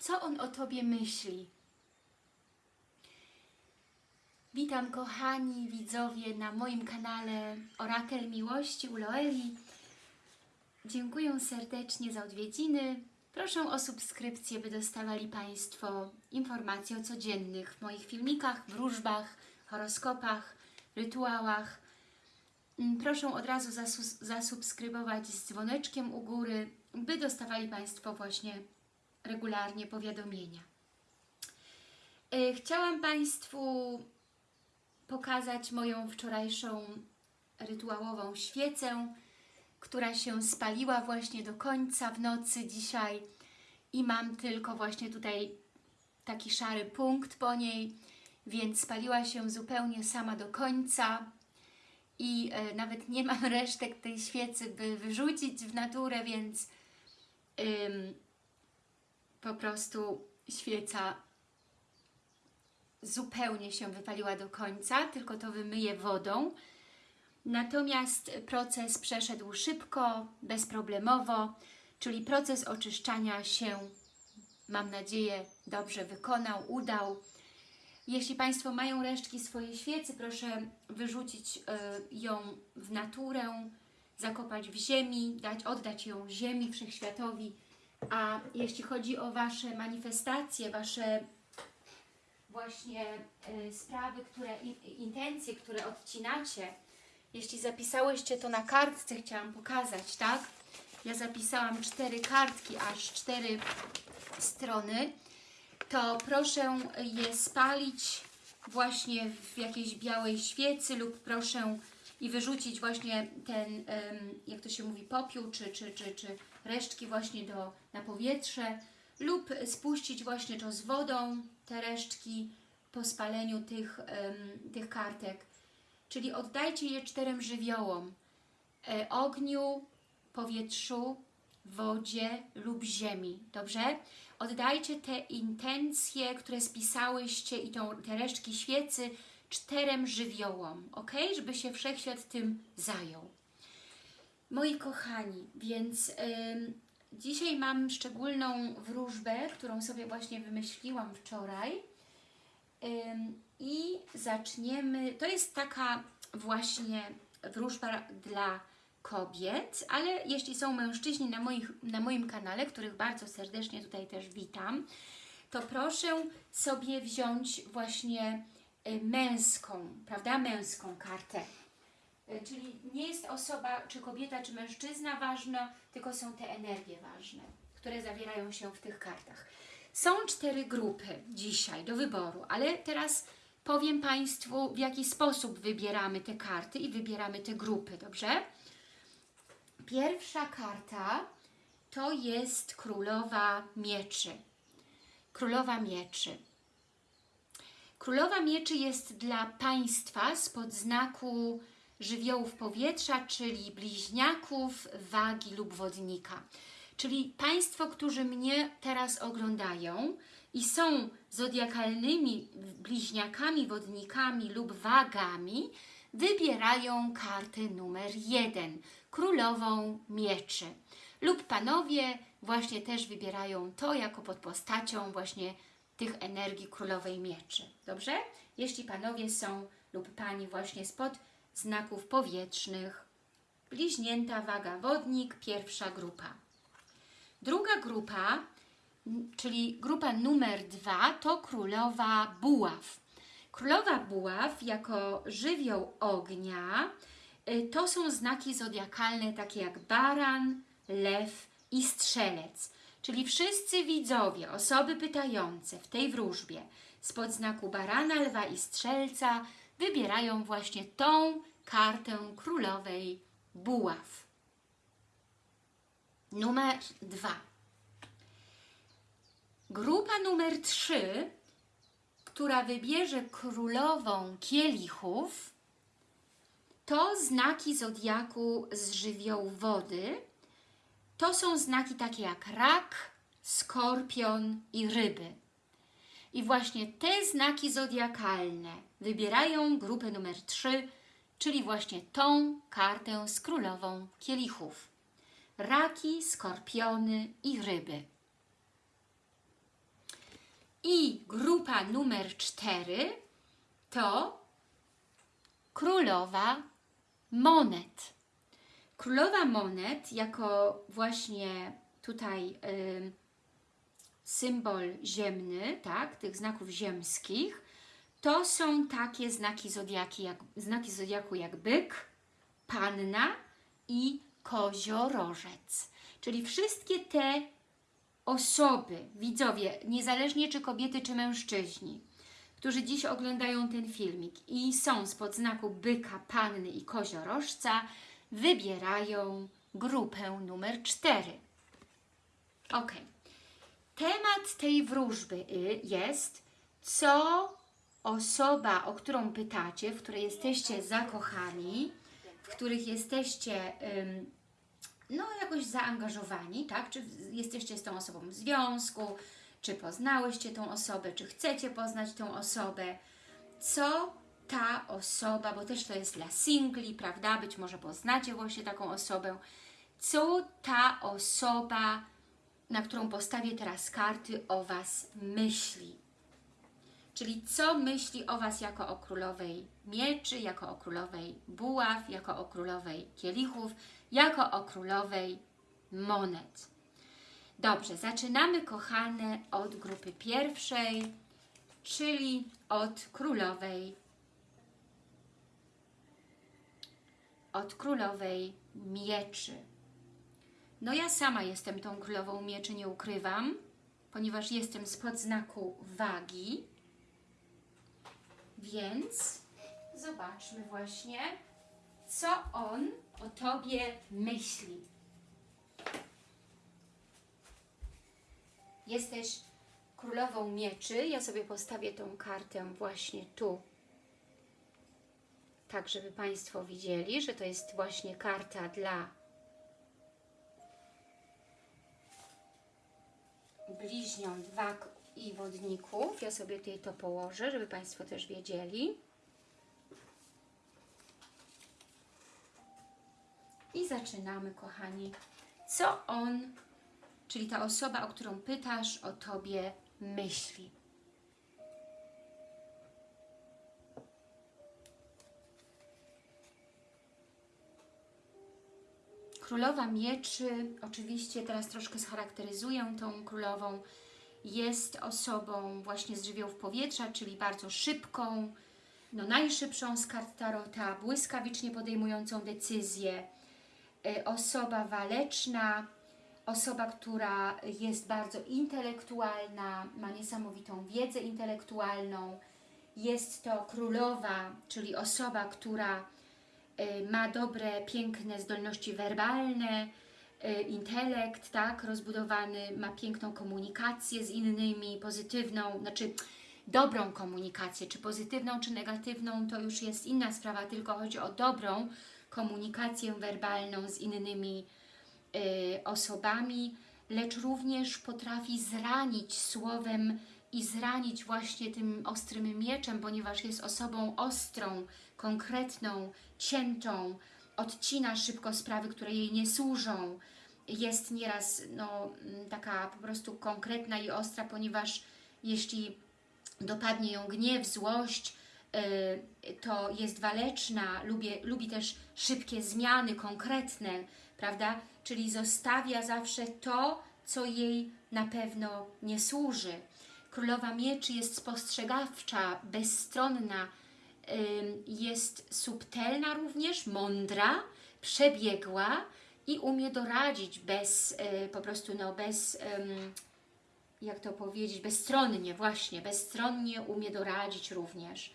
Co on o Tobie myśli? Witam kochani widzowie na moim kanale Orakel Miłości u Loeli. Dziękuję serdecznie za odwiedziny. Proszę o subskrypcję, by dostawali Państwo informacje o codziennych moich filmikach, wróżbach, horoskopach, rytuałach. Mm, Proszę od razu zasu- zasubskrybować z dzwoneczkiem u góry, by dostawali Państwo właśnie regularnie powiadomienia. E, Chciałam Państwu pokazać moją wczorajszą rytuałową świecę, która się spaliła właśnie do końca w nocy dzisiaj i mam tylko właśnie tutaj taki szary punkt po niej, więc spaliła się zupełnie sama do końca i e, nawet nie mam resztek tej świecy, by wyrzucić w naturę, więc po prostu świeca zupełnie się wypaliła do końca, tylko to wymyję wodą. Natomiast proces przeszedł szybko, bezproblemowo, czyli proces oczyszczania się, mam nadzieję, dobrze wykonał, udał. Jeśli Państwo mają resztki swojej świecy, proszę wyrzucić y, ją w naturę, zakopać w ziemi, dać, oddać ją ziemi, wszechświatowi. A jeśli chodzi o Wasze manifestacje, Wasze właśnie y, sprawy, które, in, intencje, które odcinacie, jeśli zapisałyście to na kartce, chciałam pokazać, tak? Ja zapisałam cztery kartki, aż cztery strony, to proszę je spalić właśnie w jakiejś białej świecy lub proszę i wyrzucić właśnie ten, jak to się mówi, popiół czy, czy, czy, czy resztki właśnie do, na powietrze lub spuścić właśnie to z wodą, te resztki po spaleniu tych, em, tych kartek. Czyli oddajcie je czterem żywiołom. E, ogniu, powietrzu, wodzie lub ziemi. Dobrze? Oddajcie te intencje, które spisałyście i tą, te resztki świecy czterem żywiołom, ok? Żeby się wszechświat tym zajął. Moi kochani, więc ym, dzisiaj mam szczególną wróżbę, którą sobie właśnie wymyśliłam wczoraj. Ym, I zaczniemy. To jest taka właśnie wróżba dla kobiet, ale jeśli są mężczyźni na, moich, na moim kanale, których bardzo serdecznie tutaj też witam, to proszę sobie wziąć właśnie y, męską, prawda? Męską kartę. Y, Czyli nie jest osoba, czy kobieta, czy mężczyzna ważna, tylko są te energie ważne, które zawierają się w tych kartach. Są cztery grupy dzisiaj do wyboru, ale teraz powiem Państwu, w jaki sposób wybieramy te karty i wybieramy te grupy, dobrze? Pierwsza karta to jest Królowa Mieczy. Królowa Mieczy. Królowa Mieczy jest dla Państwa spod znaku żywiołów powietrza, czyli bliźniaków, wagi lub wodnika. Czyli Państwo, którzy mnie teraz oglądają i są zodiakalnymi bliźniakami, wodnikami lub wagami, wybierają kartę numer jeden, Królową Mieczy. Lub Panowie właśnie też wybierają to jako pod postacią właśnie tych energii Królowej Mieczy. Dobrze? Jeśli Panowie są lub Pani właśnie spod znaków powietrznych. Bliźnięta, waga, wodnik, pierwsza grupa. Druga grupa, czyli grupa numer dwa, to królowa buław. Królowa buław jako żywioł ognia y, to są znaki zodiakalne takie jak baran, lew i strzelec. Czyli wszyscy widzowie, osoby pytające w tej wróżbie spod znaku barana, lwa i strzelca wybierają właśnie tą kartę królowej buław. Numer dwa. Grupa numer trzy, która wybierze królową kielichów, to znaki zodiaku z żywiołu wody. To są znaki takie jak rak, skorpion i ryby. I właśnie te znaki zodiakalne wybierają grupę numer 3, czyli właśnie tą kartę z królową kielichów. Raki, skorpiony i ryby. I grupa numer cztery to królowa monet. Królowa monet jako właśnie tutaj y, symbol ziemny, tak, tych znaków ziemskich, to są takie znaki zodiaki, jak, znaki zodiaku jak byk, panna i koziorożec. Czyli wszystkie te osoby, widzowie, niezależnie czy kobiety, czy mężczyźni, którzy dziś oglądają ten filmik i są spod znaku byka, panny i koziorożca, wybierają grupę numer 4. Ok. Temat tej wróżby y, jest, co osoba, o którą pytacie, w której jesteście zakochani, w których jesteście no, jakoś zaangażowani, tak? Czy jesteście z tą osobą w związku, czy poznałyście tą osobę, czy chcecie poznać tą osobę, co ta osoba, bo też to jest dla singli, prawda? Być może poznacie właśnie taką osobę, co ta osoba, na którą postawię teraz karty, o Was myśli. Czyli co myśli o Was jako o królowej mieczy, jako o królowej buław, jako o królowej kielichów, jako o królowej monet. Dobrze, zaczynamy kochane od grupy pierwszej, czyli od królowej od królowej mieczy. No ja sama jestem tą królową mieczy, nie ukrywam, ponieważ jestem spod znaku wagi, więc zobaczmy właśnie, co on o Tobie myśli. Jesteś królową mieczy. Ja sobie postawię tą kartę właśnie tu. Tak, żeby Państwo widzieli, że to jest właśnie karta dla bliźniąt, wag i wodników. Ja sobie tutaj to położę, żeby Państwo też wiedzieli. I zaczynamy, kochani. Co on, czyli ta osoba, o którą pytasz, o Tobie myśli? Królowa Mieczy, oczywiście teraz troszkę scharakteryzuję tą królową, jest osobą właśnie z żywiołów powietrza, czyli bardzo szybką, no najszybszą z kart Tarota, błyskawicznie podejmującą decyzje, Y, osoba waleczna, osoba, która jest bardzo intelektualna, ma niesamowitą wiedzę intelektualną. Jest to królowa, czyli osoba, która y, ma dobre, piękne zdolności werbalne, intelekt, tak, rozbudowany, ma piękną komunikację z innymi, pozytywną, znaczy dobrą komunikację, czy pozytywną, czy negatywną, to już jest inna sprawa, tylko chodzi o dobrą, komunikację werbalną z innymi y, osobami, lecz również potrafi zranić słowem i zranić właśnie tym ostrym mieczem, ponieważ jest osobą ostrą, konkretną, ciętą, odcina szybko sprawy, które jej nie służą. Jest nieraz no, taka po prostu konkretna i ostra, ponieważ jeśli dopadnie ją gniew, złość, Y, to jest waleczna, lubi, lubi też szybkie zmiany, konkretne, prawda? Czyli zostawia zawsze to, co jej na pewno nie służy. Królowa Mieczy jest spostrzegawcza, bezstronna, jest subtelna również, mądra, przebiegła i umie doradzić bez, y, po prostu no bez, jak to powiedzieć, bezstronnie właśnie, bezstronnie umie doradzić również.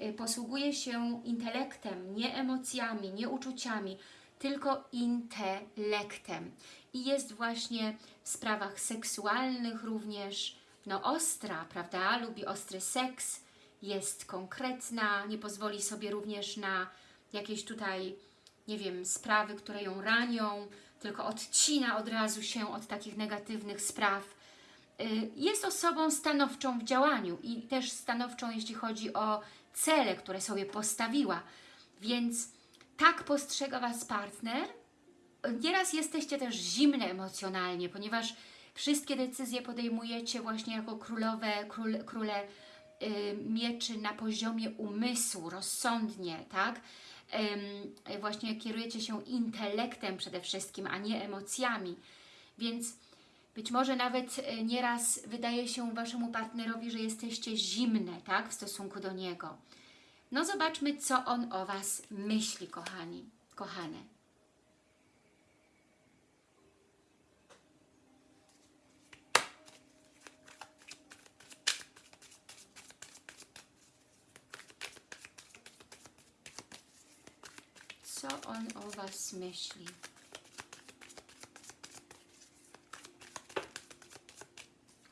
Y, posługuje się intelektem, nie emocjami, nie uczuciami, tylko intelektem. I jest właśnie w sprawach seksualnych również no ostra, prawda? Lubi ostry seks, jest konkretna, nie pozwoli sobie również na jakieś tutaj, nie wiem, sprawy, które ją ranią, tylko odcina od razu się od takich negatywnych spraw. Y, jest osobą stanowczą w działaniu i też stanowczą, jeśli chodzi o cele, które sobie postawiła. Więc tak postrzega Was partner. Nieraz jesteście też zimne emocjonalnie, ponieważ Wszystkie decyzje podejmujecie właśnie jako królowe, król, króle mieczy na poziomie umysłu, rozsądnie, tak? Właśnie kierujecie się intelektem przede wszystkim, a nie emocjami. Więc być może nawet y, nieraz wydaje się Waszemu partnerowi, że jesteście zimne, tak? W stosunku do niego. No zobaczmy, co on o Was myśli, kochani, kochane. Co on o Was myśli?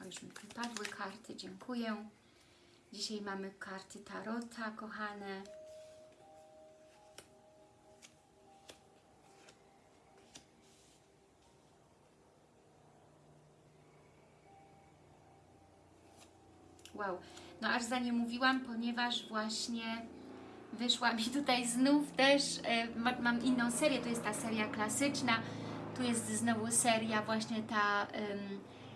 O, już mi wypadły karty, dziękuję. Dzisiaj mamy karty Tarota, kochane. Wow, no aż za nie mówiłam, ponieważ właśnie wyszła mi tutaj znów też, e, ma, mam inną serię, to jest ta seria klasyczna, tu jest znowu seria właśnie ta em,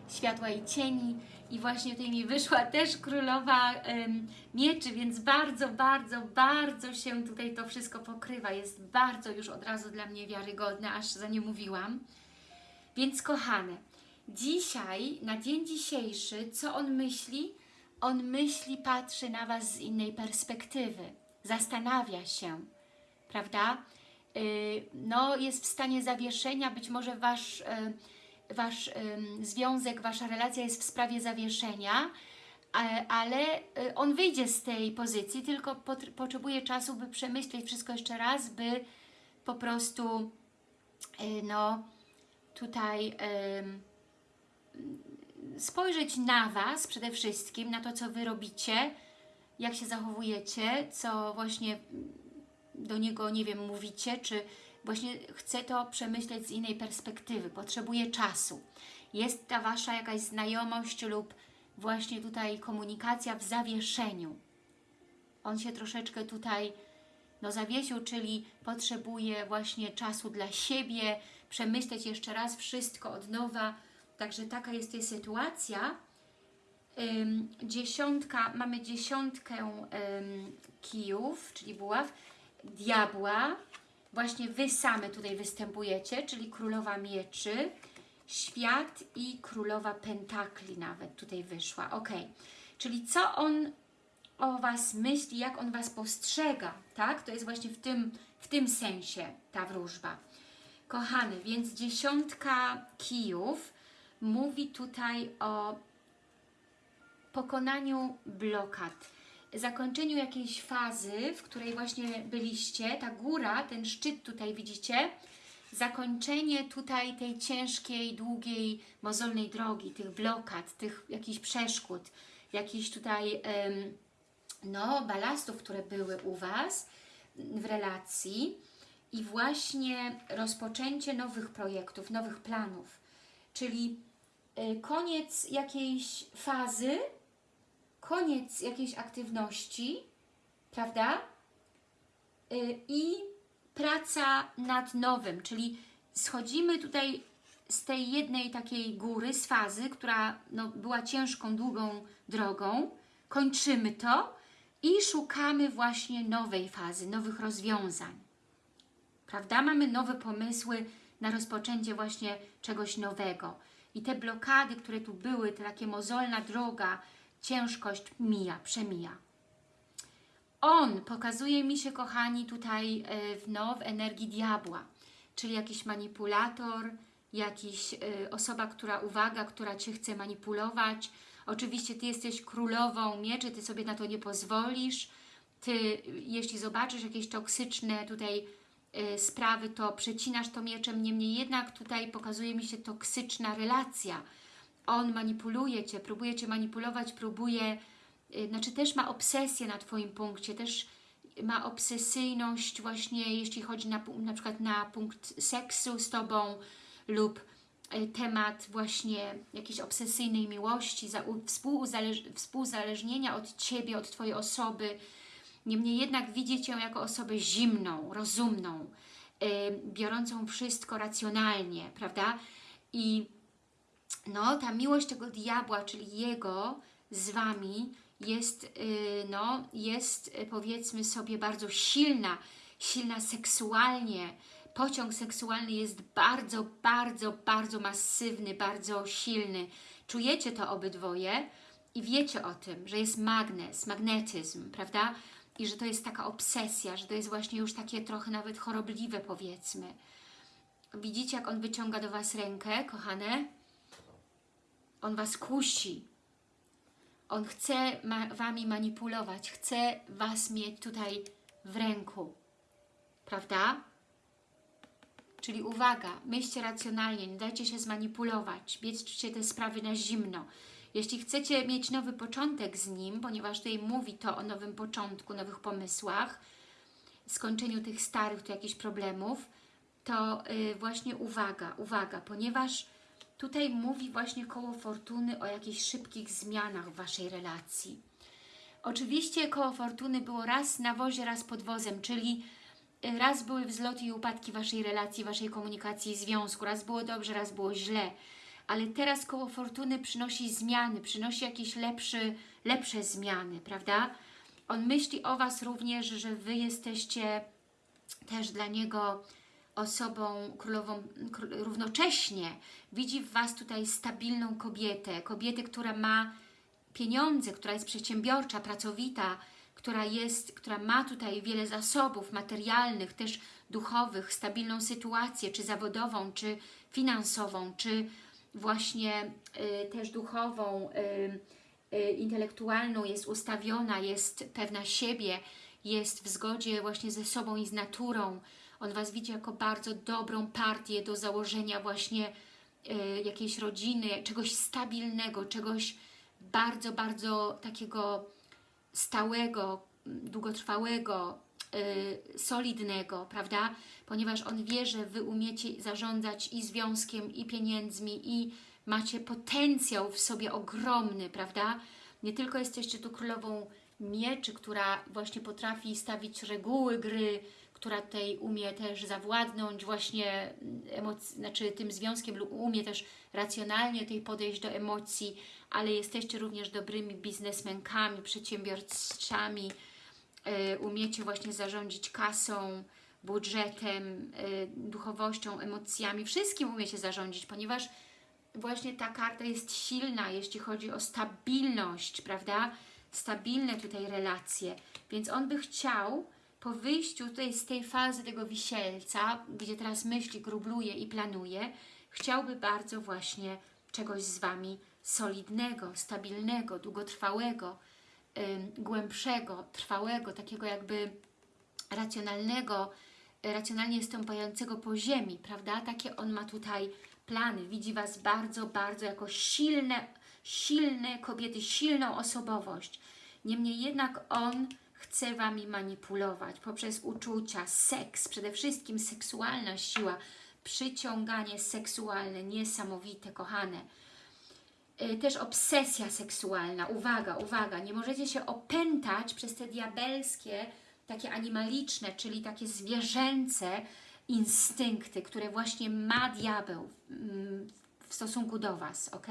Światła i Cieni i właśnie tutaj mi wyszła też Królowa em, Mieczy, więc bardzo, bardzo, bardzo się tutaj to wszystko pokrywa, jest bardzo już od razu dla mnie wiarygodne, aż za nie mówiłam. Więc kochane, dzisiaj, na dzień dzisiejszy, co on myśli? On myśli, patrzy na Was z innej perspektywy, zastanawia się, prawda? Yy, no, jest w stanie zawieszenia, być może Wasz, yy, wasz związek, Wasza relacja jest w sprawie zawieszenia, ale yy, on wyjdzie z tej pozycji, tylko pot- potrzebuje czasu, by przemyśleć wszystko jeszcze raz, by po prostu, no, tutaj spojrzeć na Was przede wszystkim, na to, co Wy robicie, jak się zachowujecie, co właśnie do niego, nie wiem, mówicie, czy właśnie chce to przemyśleć z innej perspektywy, potrzebuje czasu. Jest ta Wasza jakaś znajomość lub właśnie tutaj komunikacja w zawieszeniu. On się troszeczkę tutaj no zawiesił, czyli potrzebuje właśnie czasu dla siebie, przemyśleć jeszcze raz wszystko od nowa. Także taka jest tej sytuacja. Dziesiątka, mamy dziesiątkę kijów, czyli buław, diabła. Właśnie Wy same tutaj występujecie, czyli królowa mieczy, świat i królowa pentakli nawet tutaj wyszła. Ok, czyli co on o Was myśli, jak on Was postrzega, tak? To jest właśnie w tym, w tym sensie ta wróżba. Kochany, więc dziesiątka kijów mówi tutaj o pokonaniu blokad, zakończeniu jakiejś fazy, w której właśnie byliście, ta góra, ten szczyt tutaj widzicie, zakończenie tutaj tej ciężkiej, długiej, mozolnej drogi, tych blokad, tych jakichś przeszkód, jakichś tutaj no, balastów, które były u Was w relacji i właśnie rozpoczęcie nowych projektów, nowych planów, czyli y, koniec jakiejś fazy, koniec jakiejś aktywności, prawda? Y, I praca nad nowym, czyli schodzimy tutaj z tej jednej takiej góry, z fazy, która no, była ciężką, długą drogą, kończymy to i szukamy właśnie nowej fazy, nowych rozwiązań. Prawda? Mamy nowe pomysły na rozpoczęcie właśnie czegoś nowego. I te blokady, które tu były, ta takie mozolna droga, ciężkość mija, przemija. On pokazuje mi się, kochani, tutaj e, w, no, w energii diabła, czyli jakiś manipulator, jakiś y, osoba, która, uwaga, która Cię chce manipulować. Oczywiście Ty jesteś królową mieczy, Ty sobie na to nie pozwolisz. Ty, jeśli zobaczysz jakieś toksyczne tutaj y, sprawy, to przecinasz to mieczem. Niemniej jednak tutaj pokazuje mi się toksyczna relacja. On manipuluje Cię, próbuje Cię manipulować, próbuje, y, znaczy też ma obsesję na Twoim punkcie, też ma obsesyjność właśnie, jeśli chodzi na, na przykład na punkt seksu z Tobą lub y, temat właśnie jakiejś obsesyjnej miłości, za, u, współuzależ, współzależnienia od Ciebie, od Twojej osoby. Niemniej jednak widzi Cię jako osobę zimną, rozumną, y, biorącą wszystko racjonalnie, prawda? I no, ta miłość tego diabła, czyli jego z Wami jest, yy, no, jest yy, powiedzmy sobie bardzo silna, silna seksualnie, pociąg seksualny jest bardzo, bardzo, bardzo masywny, bardzo silny. Czujecie to obydwoje i wiecie o tym, że jest magnes, magnetyzm, prawda? I że to jest taka obsesja, że to jest właśnie już takie trochę nawet chorobliwe powiedzmy. Widzicie, jak on wyciąga do Was rękę, kochane? On Was kusi. On chce ma Wami manipulować, chce Was mieć tutaj w ręku. Prawda? Czyli uwaga, myślcie racjonalnie, nie dajcie się zmanipulować, bierzcie te sprawy na zimno. Jeśli chcecie mieć nowy początek z nim, ponieważ tutaj mówi to o nowym początku, nowych pomysłach, skończeniu tych starych tu jakichś problemów, to yy, właśnie uwaga, uwaga, ponieważ tutaj mówi właśnie koło fortuny o jakichś szybkich zmianach w Waszej relacji. Oczywiście koło fortuny było raz na wozie, raz pod wozem, czyli raz były wzloty i upadki Waszej relacji, Waszej komunikacji i związku, raz było dobrze, raz było źle, ale teraz koło fortuny przynosi zmiany, przynosi jakieś lepszy, lepsze zmiany, prawda? On myśli o Was również, że Wy jesteście też dla Niego osobą królową równocześnie. Widzi w Was tutaj stabilną kobietę, kobietę, która ma pieniądze, która jest przedsiębiorcza, pracowita, która, jest, która ma tutaj wiele zasobów materialnych, też duchowych, stabilną sytuację, czy zawodową, czy finansową, czy właśnie y, też duchową, y, y, intelektualną, jest ustawiona, jest pewna siebie, jest w zgodzie właśnie ze sobą i z naturą. On Was widzi jako bardzo dobrą partię do założenia właśnie y, jakiejś rodziny, czegoś stabilnego, czegoś bardzo, bardzo takiego stałego, długotrwałego, yy, solidnego, prawda? Ponieważ on wie, że Wy umiecie zarządzać i związkiem, i pieniędzmi, i macie potencjał w sobie ogromny, prawda? Nie tylko jesteście tu królową mieczy, która właśnie potrafi stawić reguły gry, która tutaj umie też zawładnąć właśnie emoc- znaczy tym związkiem lub umie też racjonalnie tutaj podejść do emocji, ale jesteście również dobrymi biznesmenkami, przedsiębiorcami, y, umiecie właśnie zarządzić kasą, budżetem, y, duchowością, emocjami, wszystkim umiecie zarządzić, ponieważ właśnie ta karta jest silna, jeśli chodzi o stabilność, prawda? Stabilne tutaj relacje, więc on by chciał po wyjściu tutaj z tej fazy tego wisielca, gdzie teraz myśli, grubluje i planuje, chciałby bardzo właśnie czegoś z Wami solidnego, stabilnego, długotrwałego, głębszego, trwałego, takiego jakby racjonalnego, racjonalnie stąpającego po ziemi, prawda? Takie on ma tutaj plany. Widzi Was bardzo, bardzo jako silne, silne kobiety, silną osobowość. Niemniej jednak on chce Wami manipulować poprzez uczucia, seks, przede wszystkim seksualna siła, przyciąganie seksualne, niesamowite, kochane. Y, też obsesja seksualna, uwaga, uwaga, nie możecie się opętać przez te diabelskie, takie animaliczne, czyli takie zwierzęce instynkty, które właśnie ma diabeł mm, w stosunku do Was, ok?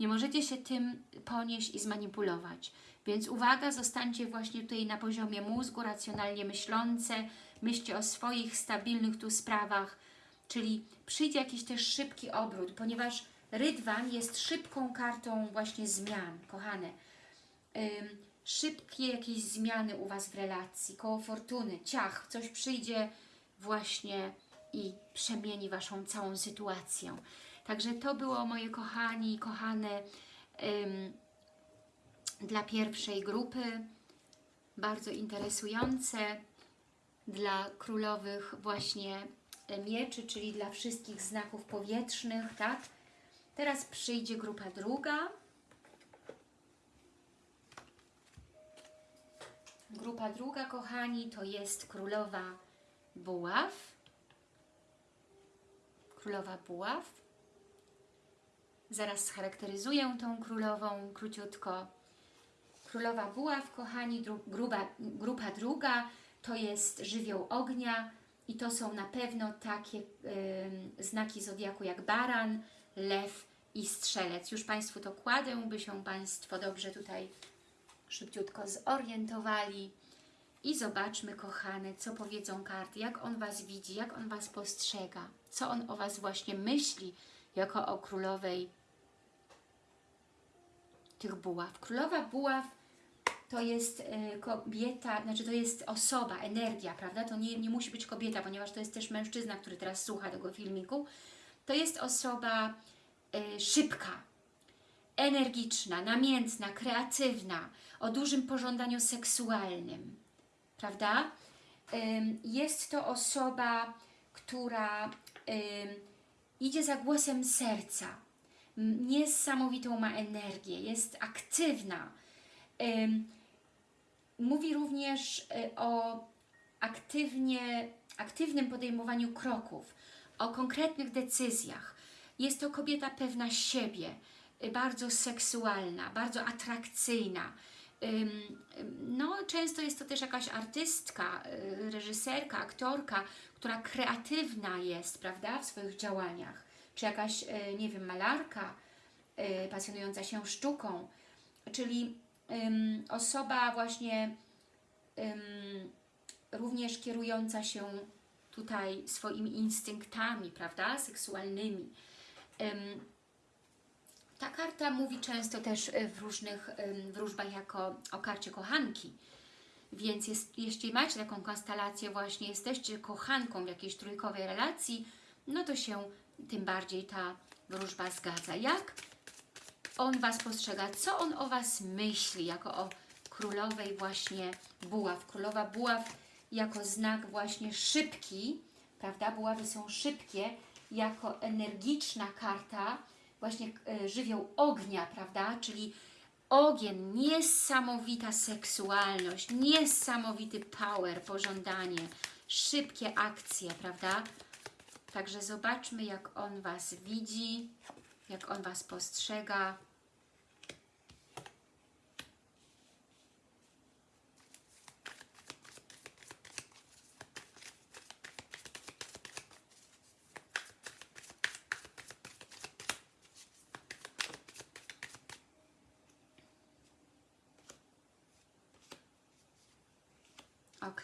Nie możecie się tym ponieść i zmanipulować. Więc uwaga, zostańcie właśnie tutaj na poziomie mózgu, racjonalnie myślące, myślcie o swoich stabilnych tu sprawach, czyli przyjdzie jakiś też szybki obrót, ponieważ Rydwan jest szybką kartą właśnie zmian, kochane. Ym, szybkie jakieś zmiany u Was w relacji, koło fortuny, ciach, coś przyjdzie właśnie i przemieni Waszą całą sytuację. Także to było moje kochani, kochane ym, dla pierwszej grupy, bardzo interesujące, dla królowych właśnie mieczy, czyli dla wszystkich znaków powietrznych, tak? Teraz przyjdzie grupa druga. Grupa druga, kochani, to jest królowa buław. Królowa buław. Zaraz scharakteryzuję tą królową króciutko. Królowa buław, kochani, dru gruba, grupa druga to jest żywioł ognia i to są na pewno takie y, znaki zodiaku jak baran, lew i Strzelec. Już Państwu to kładę, by się Państwo dobrze tutaj szybciutko zorientowali. I zobaczmy, kochane, co powiedzą karty, jak on Was widzi, jak on Was postrzega, co on o Was właśnie myśli, jako o królowej tych buław. Królowa buław to jest y, kobieta, znaczy to jest osoba, energia, prawda? To nie, nie musi być kobieta, ponieważ to jest też mężczyzna, który teraz słucha tego filmiku. To jest osoba y, szybka, energiczna, namiętna, kreatywna, o dużym pożądaniu seksualnym, prawda? Jest to osoba, która idzie za głosem serca, niesamowitą ma energię, jest aktywna. Mówi również e, o aktywnie, aktywnym podejmowaniu kroków, o konkretnych decyzjach. Jest to kobieta pewna siebie, e, bardzo seksualna, bardzo atrakcyjna, no, często jest to też jakaś artystka, y, reżyserka, aktorka, która kreatywna jest, prawda, w swoich działaniach. Czy jakaś, y, nie wiem, malarka, y, pasjonująca się sztuką, czyli um, osoba właśnie um, również kierująca się tutaj swoimi instynktami, prawda, seksualnymi. Ta karta mówi często też e, w różnych wróżbach jako o karcie kochanki. Więc jest, jeśli macie taką konstelację, właśnie jesteście kochanką w jakiejś trójkowej relacji, no to się tym bardziej ta wróżba zgadza. Jak on Was postrzega? Co on o Was myśli jako o królowej właśnie buław? Królowa buław jako znak właśnie szybki, prawda? Buławy są szybkie, jako energiczna karta, właśnie e, żywioł ognia, prawda? Czyli ogień, niesamowita seksualność, niesamowity power, pożądanie, szybkie akcje, prawda? Także zobaczmy, jak on Was widzi, jak on Was postrzega. Ok.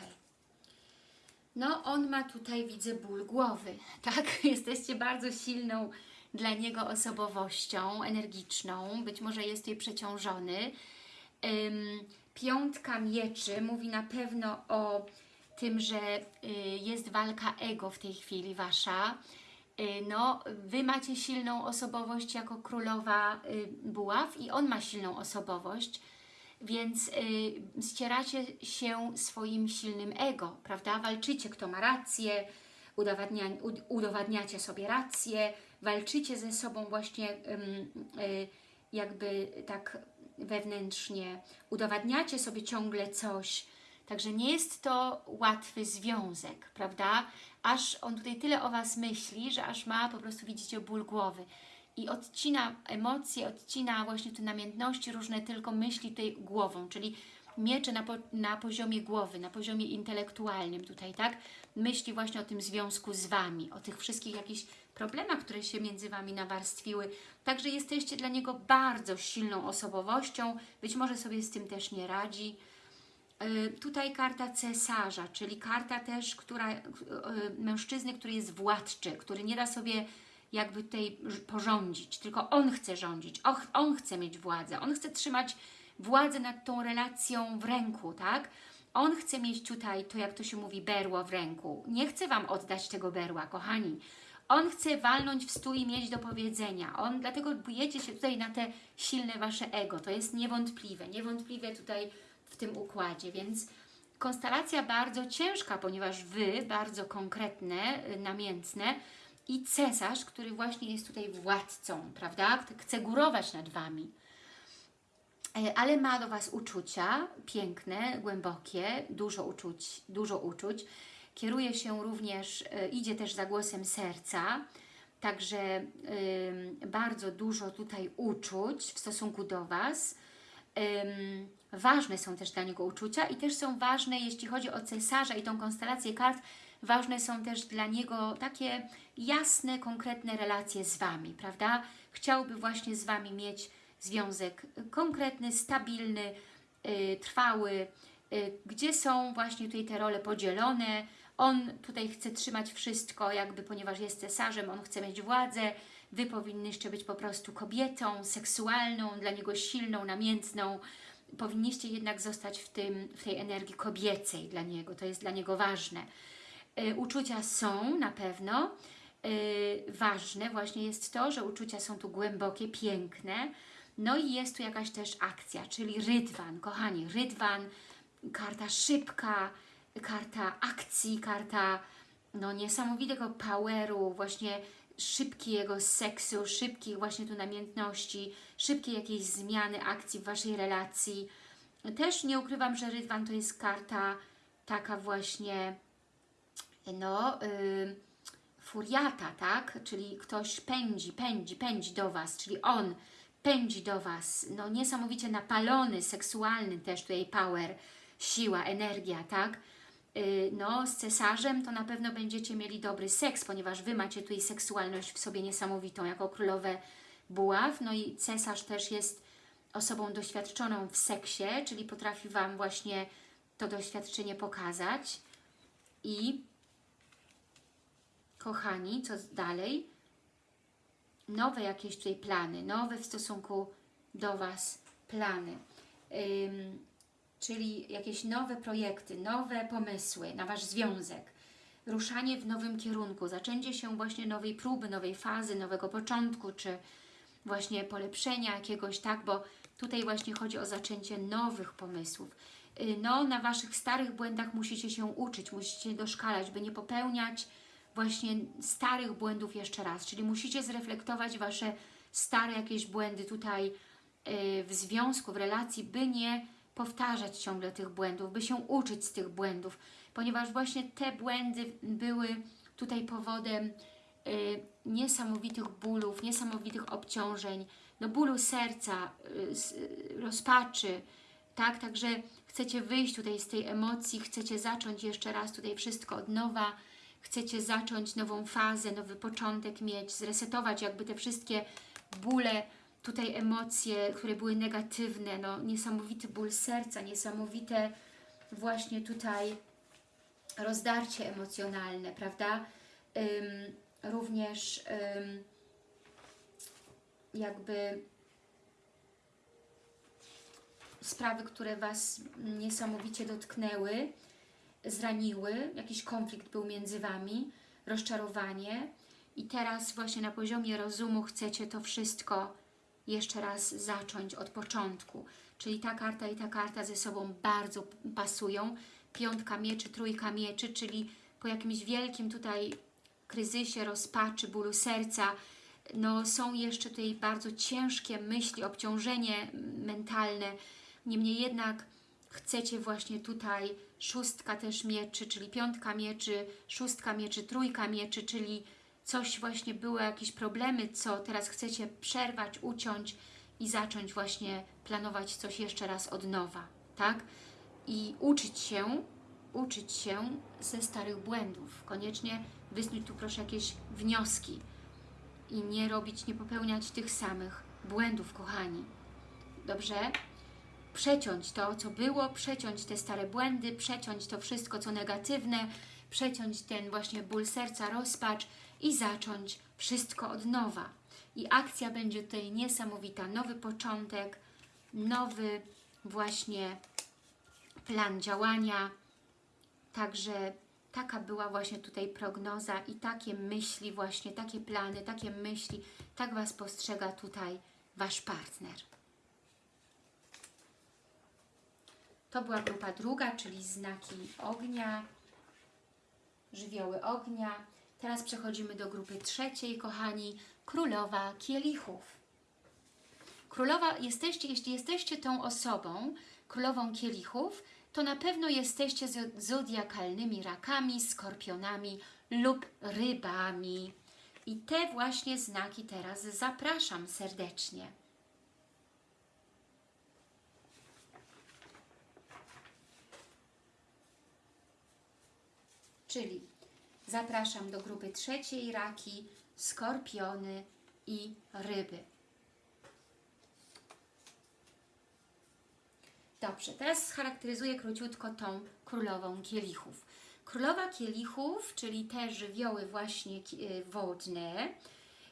No, on ma tutaj, widzę, ból głowy, tak? Jesteście bardzo silną dla niego osobowością, energiczną, być może jest jej przeciążony. Piątka mieczy mówi na pewno o tym, że y, jest walka ego w tej chwili Wasza. Y, no, Wy macie silną osobowość jako królowa y, buław i on ma silną osobowość więc ścieracie się swoim silnym ego, prawda? Walczycie, kto ma rację, udowadnia, udowadniacie sobie rację, walczycie ze sobą właśnie y, jakby tak wewnętrznie, udowadniacie sobie ciągle coś, Także nie jest to łatwy związek, prawda? Aż on tutaj tyle o Was myśli, że aż ma po prostu, widzicie, ból głowy. I odcina emocje, odcina właśnie te namiętności, różne tylko myśli tej głową, czyli miecze na, po, na poziomie głowy, na poziomie intelektualnym tutaj, tak? Myśli właśnie o tym związku z Wami, o tych wszystkich jakichś problemach, które się między Wami nawarstwiły. Także jesteście dla niego bardzo silną osobowością, być może sobie z tym też nie radzi. Yy, tutaj karta cesarza, czyli karta też, która, yy, mężczyzny, który jest władczy, który nie da sobie jakby tutaj porządzić, tylko on chce rządzić, on chce mieć władzę, on chce trzymać władzę nad tą relacją w ręku, tak? On chce mieć tutaj, to jak to się mówi, berło w ręku. Nie chce Wam oddać tego berła, kochani. On chce walnąć w stół i mieć do powiedzenia. On, dlatego bujecie się tutaj na te silne Wasze ego. To jest niewątpliwe, niewątpliwe tutaj w tym układzie, więc konstelacja bardzo ciężka, ponieważ Wy, bardzo konkretne, y, namiętne, i cesarz, który właśnie jest tutaj władcą, prawda? Chce górować nad Wami. E, ale ma do Was uczucia piękne, głębokie, dużo uczuć, dużo uczuć. Kieruje się również, e, idzie też za głosem serca, także bardzo dużo tutaj uczuć w stosunku do Was. ważne są też dla niego uczucia i też są ważne, jeśli chodzi o cesarza i tą konstelację kart, ważne są też dla niego takie jasne, konkretne relacje z Wami, prawda? Chciałby właśnie z Wami mieć związek konkretny, stabilny, yy, trwały, yy, gdzie są właśnie tutaj te role podzielone. On tutaj chce trzymać wszystko, jakby ponieważ jest cesarzem, on chce mieć władzę, Wy powinnyście być po prostu kobietą seksualną, dla niego silną, namiętną. Powinniście jednak zostać w, tym, w tej energii kobiecej dla niego, to jest dla niego ważne. Yy, uczucia są na pewno, ważne właśnie jest to, że uczucia są tu głębokie, piękne, no i jest tu jakaś też akcja, czyli rydwan, kochani, rydwan, karta szybka, karta akcji, karta no, niesamowitego poweru, właśnie szybkiego seksu, szybkich właśnie tu namiętności, szybkiej jakiejś zmiany akcji w Waszej relacji. Też nie ukrywam, że Rydwan to jest karta taka właśnie no, yy, furiata, tak? Czyli ktoś pędzi, pędzi, pędzi do Was, czyli on pędzi do Was, no niesamowicie napalony, seksualny też tutaj power, siła, energia, tak? Yy, no z cesarzem to na pewno będziecie mieli dobry seks, ponieważ Wy macie tutaj seksualność w sobie niesamowitą, jako królowe buław, no i cesarz też jest osobą doświadczoną w seksie, czyli potrafi Wam właśnie to doświadczenie pokazać i kochani, co dalej? Nowe jakieś tutaj plany, nowe w stosunku do Was plany. Ym, czyli jakieś nowe projekty, nowe pomysły na Wasz związek, ruszanie w nowym kierunku, zaczęcie się właśnie nowej próby, nowej fazy, nowego początku, czy właśnie polepszenia jakiegoś, tak, bo tutaj właśnie chodzi o zaczęcie nowych pomysłów. Y, no, na Waszych starych błędach musicie się uczyć, musicie doszkalać, by nie popełniać właśnie starych błędów jeszcze raz, czyli musicie zreflektować Wasze stare jakieś błędy tutaj y, w związku, w relacji, by nie powtarzać ciągle tych błędów, by się uczyć z tych błędów, ponieważ właśnie te błędy były tutaj powodem y, niesamowitych bólów, niesamowitych obciążeń, no bólu serca, y, rozpaczy, tak, także chcecie wyjść tutaj z tej emocji, chcecie zacząć jeszcze raz tutaj wszystko od nowa, chcecie zacząć nową fazę, nowy początek mieć, zresetować jakby te wszystkie bóle, tutaj emocje, które były negatywne, no niesamowity ból serca, niesamowite właśnie tutaj rozdarcie emocjonalne, prawda? Ym, również ym, jakby sprawy, które Was niesamowicie dotknęły, zraniły, jakiś konflikt był między Wami, rozczarowanie i teraz właśnie na poziomie rozumu chcecie to wszystko jeszcze raz zacząć od początku. Czyli ta karta i ta karta ze sobą bardzo pasują. Piątka mieczy, trójka mieczy, czyli po jakimś wielkim tutaj kryzysie, rozpaczy, bólu serca, no są jeszcze tutaj bardzo ciężkie myśli, obciążenie mentalne, niemniej jednak chcecie właśnie tutaj szóstka też mieczy, czyli piątka mieczy, szóstka mieczy, trójka mieczy, czyli coś właśnie były jakieś problemy, co teraz chcecie przerwać, uciąć i zacząć właśnie planować coś jeszcze raz od nowa, tak? I uczyć się, uczyć się ze starych błędów. Koniecznie wysnuć tu proszę jakieś wnioski i nie robić, nie popełniać tych samych błędów, kochani. Dobrze? Przeciąć to, co było, przeciąć te stare błędy, przeciąć to wszystko, co negatywne, przeciąć ten właśnie ból serca, rozpacz i zacząć wszystko od nowa. I akcja będzie tutaj niesamowita, nowy początek, nowy właśnie plan działania. Także taka była właśnie tutaj prognoza i takie myśli właśnie, takie plany, takie myśli, tak Was postrzega tutaj Wasz partner. To była grupa druga, czyli znaki ognia, żywioły ognia. Teraz przechodzimy do grupy trzeciej, kochani, Królowa Kielichów. Królowa, jesteście, jeśli jesteście tą osobą, Królową Kielichów, to na pewno jesteście zodiakalnymi rakami, skorpionami lub rybami. I te właśnie znaki teraz zapraszam serdecznie. Czyli Zapraszam do grupy trzeciej raki, skorpiony i ryby. Dobrze, teraz scharakteryzuję króciutko tą królową kielichów. Królowa kielichów, czyli te żywioły właśnie y, wodne,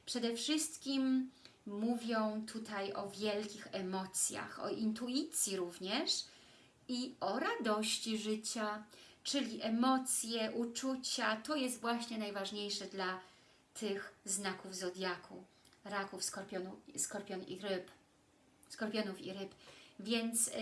przede wszystkim mówią tutaj o wielkich emocjach, o intuicji również i o radości życia, czyli emocje, uczucia, to jest właśnie najważniejsze dla tych znaków zodiaku, raków, skorpionu, skorpion i ryb, skorpionów i ryb. Więc y,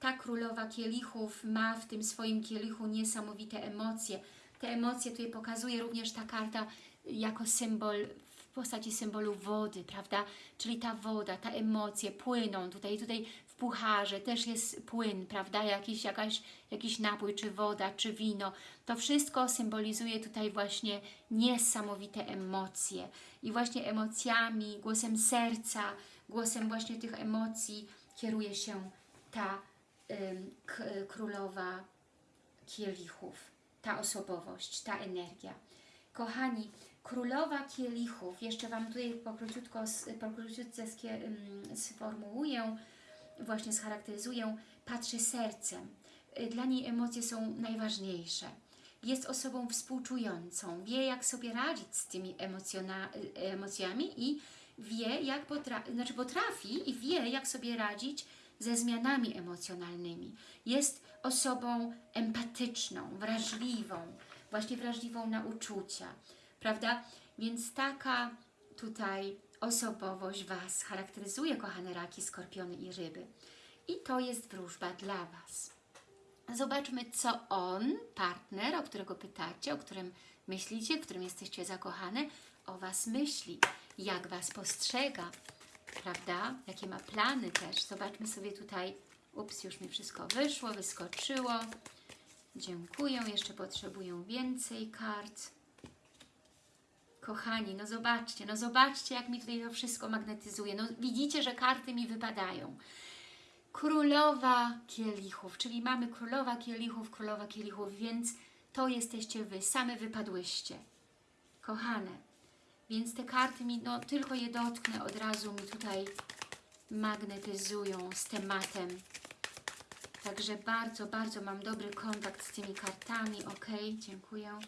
ta królowa kielichów ma w tym swoim kielichu niesamowite emocje. Te emocje tutaj pokazuje również ta karta jako symbol w postaci symbolu wody, prawda? Czyli ta woda, ta emocje płyną tutaj, tutaj pucharze też jest płyn, prawda? Jakiś, jakaś, jakiś napój, czy woda, czy wino. To wszystko symbolizuje tutaj właśnie niesamowite emocje. I właśnie emocjami, głosem serca, głosem właśnie tych emocji kieruje się ta ym, królowa kielichów, ta osobowość, ta energia. Kochani, królowa kielichów, jeszcze Wam tutaj pokróciutko, pokróciutce sformułuję, właśnie scharakteryzuję, patrzy sercem. Y, dla niej emocje są najważniejsze. Jest osobą współczującą, wie jak sobie radzić z tymi y, emocjami i wie jak potrafi, znaczy potrafi i wie jak sobie radzić ze zmianami emocjonalnymi. Jest osobą empatyczną, wrażliwą, właśnie wrażliwą na uczucia prawda? Więc taka tutaj osobowość Was charakteryzuje, kochane raki, skorpiony i ryby. I to jest wróżba dla Was. Zobaczmy, co on, partner, o którego pytacie, o którym myślicie, w którym jesteście zakochane, o Was myśli, jak Was postrzega, prawda? Jakie ma plany też. Zobaczmy sobie tutaj, ups, już mi wszystko wyszło, wyskoczyło. Dziękuję, jeszcze potrzebuję więcej kart. Kochani, no zobaczcie, no zobaczcie, jak mi tutaj to wszystko magnetyzuje. No widzicie, że karty mi wypadają. Królowa kielichów, czyli mamy królowa kielichów, królowa kielichów, więc to jesteście Wy, same wypadłyście. Kochane, więc te karty mi, no tylko je dotknę, od razu mi tutaj magnetyzują z tematem. Także bardzo, bardzo mam dobry kontakt z tymi kartami. Ok, dziękuję.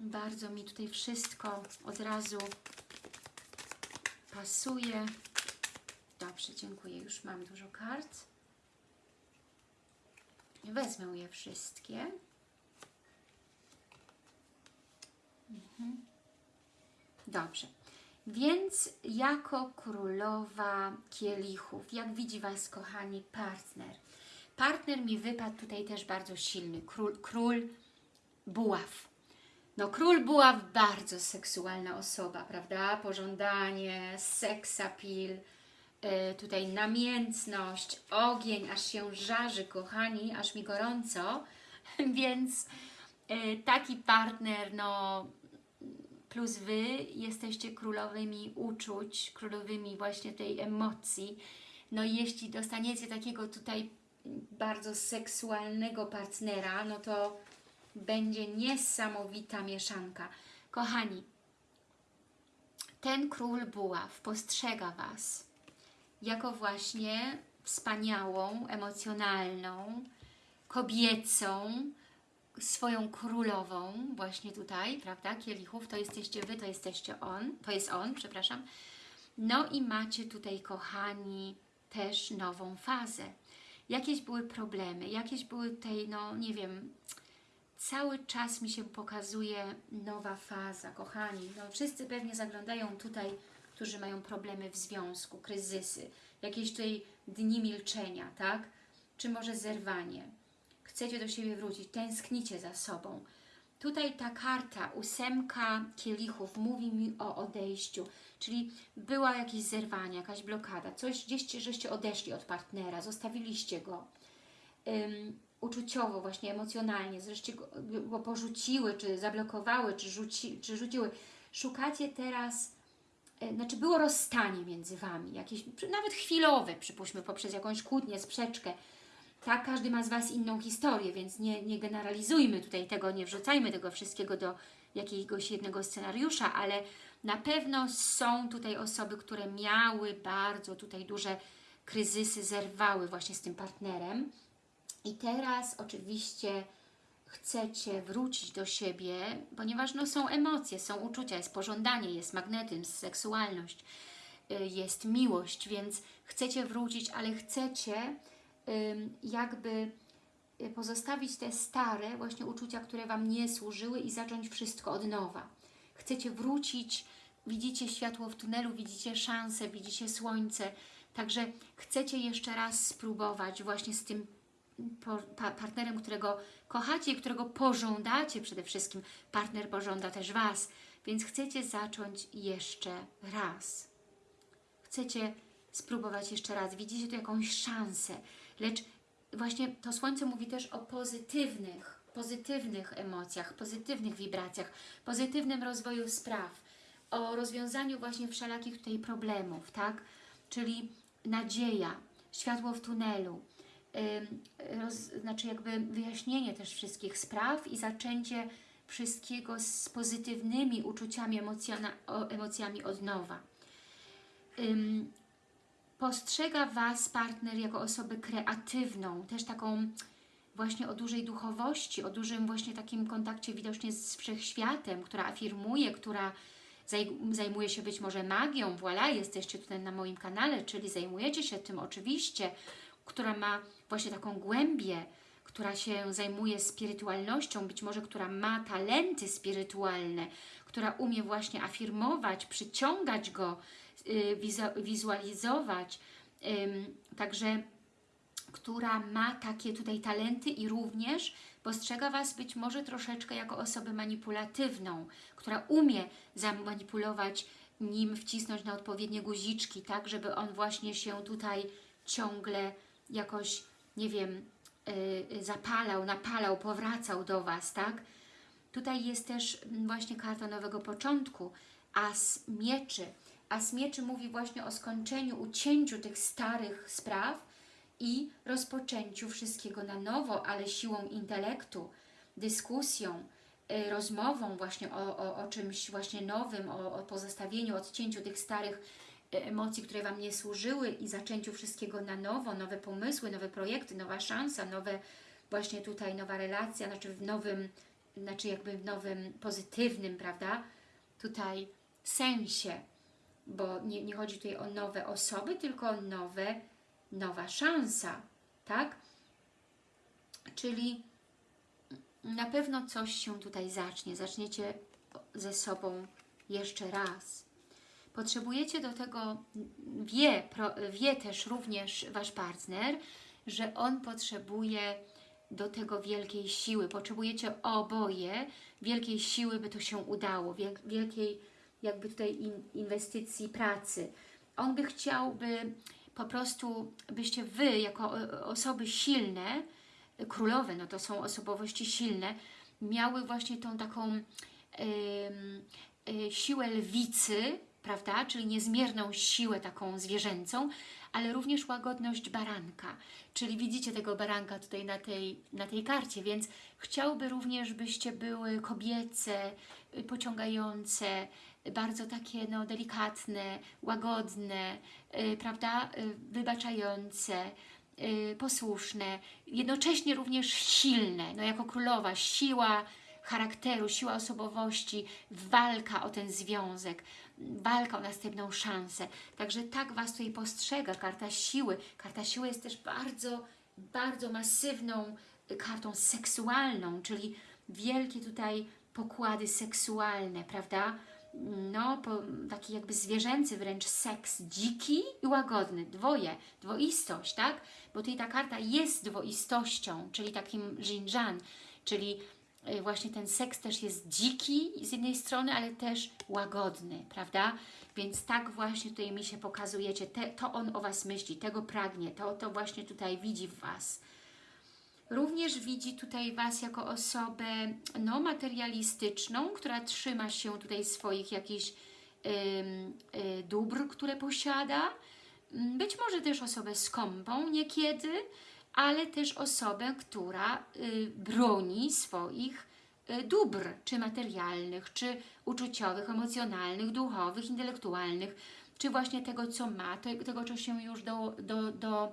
Bardzo mi tutaj wszystko od razu pasuje. Dobrze, dziękuję. Już mam dużo kart. Wezmę je wszystkie. Mhm. Dobrze. Więc jako królowa kielichów, jak widzi Was, kochani, partner. Partner mi wypadł tutaj też bardzo silny. Król, król buław. No król była bardzo seksualna osoba, prawda? Pożądanie, seksapil, yy, tutaj namiętność, ogień, aż się żarzy, kochani, aż mi gorąco, więc yy, taki partner, no plus Wy jesteście królowymi uczuć, królowymi właśnie tej emocji, no jeśli dostaniecie takiego tutaj bardzo seksualnego partnera, no to będzie niesamowita mieszanka. Kochani, ten król buław postrzega Was jako właśnie wspaniałą, emocjonalną, kobiecą, swoją królową, właśnie tutaj, prawda, kielichów, to jesteście Wy, to jesteście on, to jest on, przepraszam. No i macie tutaj, kochani, też nową fazę. Jakieś były problemy, jakieś były tutaj, no nie wiem, cały czas mi się pokazuje nowa faza, kochani. No, wszyscy pewnie zaglądają tutaj, którzy mają problemy w związku, kryzysy, jakieś tutaj dni milczenia, tak? Czy może zerwanie. Chcecie do siebie wrócić, tęsknicie za sobą. Tutaj ta karta, ósemka kielichów, mówi mi o odejściu, czyli była jakieś zerwanie, jakaś blokada, coś gdzieś, żeście odeszli od partnera, zostawiliście go uczuciowo, właśnie emocjonalnie, zresztą go, porzuciły, czy zablokowały, czy, rzuci, czy rzuciły. Szukacie teraz, e, znaczy było rozstanie między Wami, jakieś nawet chwilowe, przypuśćmy, poprzez jakąś kłótnię, sprzeczkę, tak, każdy ma z Was inną historię, więc nie, nie generalizujmy tutaj tego, nie wrzucajmy tego wszystkiego do jakiegoś jednego scenariusza, ale na pewno są tutaj osoby, które miały bardzo tutaj duże kryzysy, zerwały właśnie z tym partnerem i teraz oczywiście chcecie wrócić do siebie, ponieważ no, są emocje, są uczucia, jest pożądanie, jest magnetyzm, seksualność, y, jest miłość, więc chcecie wrócić, ale chcecie jakby y, pozostawić te stare właśnie uczucia, które Wam nie służyły i zacząć wszystko od nowa. Chcecie wrócić, widzicie światło w tunelu, widzicie szansę, widzicie słońce, także chcecie jeszcze raz spróbować właśnie z tym partnerem, którego kochacie i którego pożądacie przede wszystkim. Partner pożąda też Was, więc chcecie zacząć jeszcze raz. Chcecie spróbować jeszcze raz. Widzicie tu jakąś szansę, lecz właśnie to Słońce mówi też o pozytywnych, pozytywnych emocjach, pozytywnych wibracjach, pozytywnym rozwoju spraw, o rozwiązaniu właśnie wszelakich tutaj problemów, tak? Czyli nadzieja, światło w tunelu, roz, znaczy jakby wyjaśnienie też wszystkich spraw i zaczęcie wszystkiego z pozytywnymi uczuciami, emocjona, emocjami od nowa. Postrzega Was partner jako osobę kreatywną, też taką właśnie o dużej duchowości, o dużym właśnie takim kontakcie widocznie z wszechświatem, która afirmuje, która zajmuje się być może magią, voilà, jesteście tutaj na moim kanale, czyli zajmujecie się tym oczywiście, która ma właśnie taką głębię, która się zajmuje spirytualnością, być może która ma talenty spirytualne, która umie właśnie afirmować, przyciągać go, y, wizualizować, także która ma takie tutaj talenty i również postrzega Was być może troszeczkę jako osobę manipulatywną, która umie zamanipulować nim, wcisnąć na odpowiednie guziczki, tak, żeby on właśnie się tutaj ciągle jakoś, nie wiem, yy, zapalał, napalał, powracał do Was, tak? Tutaj jest też właśnie karta nowego początku, as mieczy. As mieczy mówi właśnie o skończeniu, ucięciu tych starych spraw i rozpoczęciu wszystkiego na nowo, ale siłą intelektu, dyskusją, yy, rozmową właśnie o, o, o czymś właśnie nowym, o, o pozostawieniu, odcięciu tych starych emocji, które Wam nie służyły i zaczęciu wszystkiego na nowo, nowe pomysły, nowe projekty, nowa szansa, nowe właśnie tutaj nowa relacja, znaczy w nowym, znaczy jakby w nowym pozytywnym, prawda, tutaj sensie, bo nie, nie chodzi tutaj o nowe osoby, tylko o nowe, nowa szansa, tak? Czyli na pewno coś się tutaj zacznie, zaczniecie ze sobą jeszcze raz. Potrzebujecie do tego, wie, wie też również Wasz partner, że on potrzebuje do tego wielkiej siły. Potrzebujecie oboje wielkiej siły, by to się udało, wielkiej jakby tutaj inwestycji pracy. On by chciał, by po prostu, byście Wy jako osoby silne, królowe, no to są osobowości silne, miały właśnie tą taką yy, siłę lwicy, prawda? Czyli niezmierną siłę taką zwierzęcą, ale również łagodność baranka. Czyli widzicie tego baranka tutaj na tej, na tej karcie, więc chciałby również, byście były kobiece, y, pociągające, bardzo takie no, delikatne, łagodne, yy, prawda? Yy, wybaczające, yy, posłuszne, jednocześnie również silne, no jako królowa, siła charakteru, siła osobowości, walka o ten związek, walka o następną szansę. Także tak Was tutaj postrzega karta siły. Karta siły jest też bardzo, bardzo masywną kartą seksualną, czyli wielkie tutaj pokłady seksualne, prawda? No, po, taki jakby zwierzęcy wręcz seks, dziki i łagodny, dwoje, dwoistość, tak? Bo tutaj ta karta jest dwoistością, czyli takim Jinjan, czyli właśnie ten seks też jest dziki z jednej strony, ale też łagodny, prawda? Więc tak właśnie tutaj mi się pokazujecie, Te, to on o Was myśli, tego pragnie, to, to właśnie tutaj widzi w Was. Również widzi tutaj Was jako osobę no, materialistyczną, która trzyma się tutaj swoich jakichś y, dóbr, które posiada. Być może też osobę skąpą niekiedy, ale też osobę, która y, broni swoich y, dóbr, czy materialnych, czy uczuciowych, emocjonalnych, duchowych, intelektualnych, czy właśnie tego, co ma, te- tego, co się już do, do, do,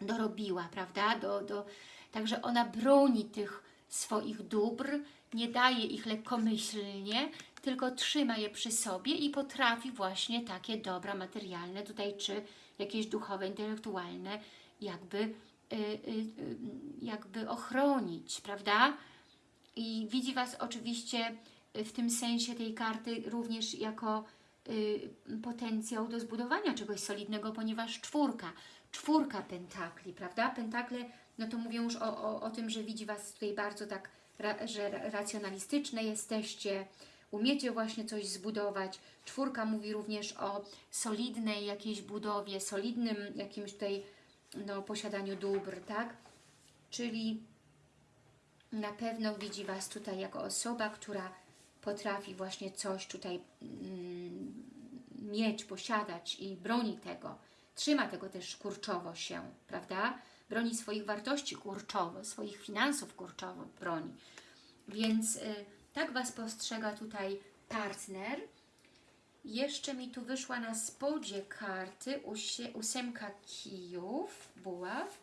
dorobiła, prawda? Do, do, także ona broni tych swoich dóbr, nie daje ich lekkomyślnie, tylko trzyma je przy sobie i potrafi właśnie takie dobra materialne tutaj, czy jakieś duchowe, intelektualne, jakby, jakby ochronić, prawda? I widzi Was oczywiście w tym sensie tej karty również jako y, potencjał do zbudowania czegoś solidnego, ponieważ czwórka, czwórka pentakli, prawda? Pentakle, no to mówię już o, o, o tym, że widzi Was tutaj bardzo tak, ra, że ra- racjonalistyczne jesteście, umiecie właśnie coś zbudować. Czwórka mówi również o solidnej jakiejś budowie, solidnym jakimś tutaj no, posiadaniu dóbr, tak? Czyli na pewno widzi Was tutaj jako osoba, która potrafi właśnie coś tutaj mm, mieć, posiadać i broni tego. Trzyma tego też kurczowo się, prawda? Broni swoich wartości kurczowo, swoich finansów kurczowo broni. Więc y, tak Was postrzega tutaj partner. Jeszcze mi tu wyszła na spodzie karty ósemka kijów, buław,